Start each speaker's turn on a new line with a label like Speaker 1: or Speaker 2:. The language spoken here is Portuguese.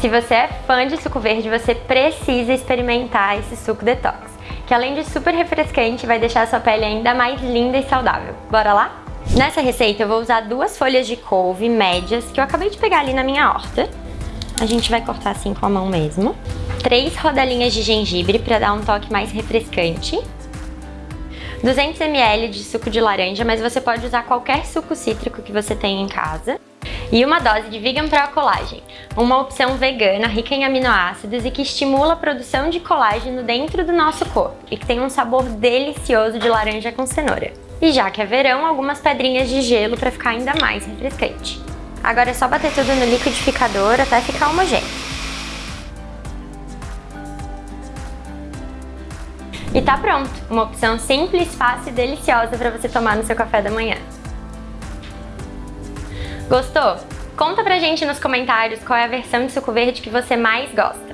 Speaker 1: Se você é fã de suco verde, você precisa experimentar esse suco detox, que além de super refrescante, vai deixar a sua pele ainda mais linda e saudável. Bora lá? Nessa receita eu vou usar duas folhas de couve médias que eu acabei de pegar ali na minha horta. A gente vai cortar assim com a mão mesmo. Três rodelinhas de gengibre para dar um toque mais refrescante. 200 ml de suco de laranja, mas você pode usar qualquer suco cítrico que você tenha em casa. E uma dose de Vegan Pro Collagen, uma opção vegana rica em aminoácidos e que estimula a produção de colágeno dentro do nosso corpo e que tem um sabor delicioso de laranja com cenoura. E já que é verão, algumas pedrinhas de gelo para ficar ainda mais refrescante. Agora é só bater tudo no liquidificador até ficar homogêneo. E tá pronto! Uma opção simples, fácil e deliciosa para você tomar no seu café da manhã. Gostou? Conta pra gente nos comentários qual é a versão de suco verde que você mais gosta.